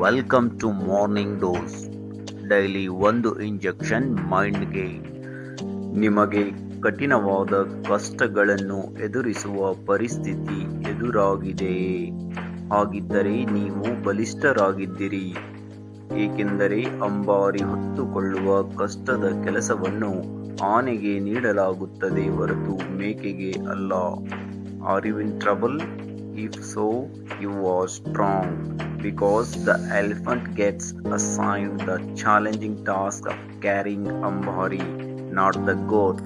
Welcome to morning dose daily ಒಂದು injection ಮೈಂಡ್ಗೆ ನಿಮಗೆ ಕಠಿಣವಾದ ಕಷ್ಟಗಳನ್ನು ಎದುರಿಸುವ ಪರಿಸ್ಥಿತಿ ಎದುರಾಗಿದೆಯೇ ಹಾಗಿದ್ದರೆ ನೀವು ಬಲಿಷ್ಠರಾಗಿದ್ದೀರಿ. ಏಕೆಂದರೆ ಅಂಬಾರಿ ಹೊತ್ತುಕೊಳ್ಳುವ ಕಷ್ಟದ ಕೆಲಸವನ್ನು ಆನೆಗೆ ನೀಡಲಾಗುತ್ತದೆ ಹೊರತು ಮೇಕೆಗೆ ಅಲ್ಲ. Are you in trouble If so, you are strong because the elephant gets assigned the challenging task of carrying Ambari, not the goat.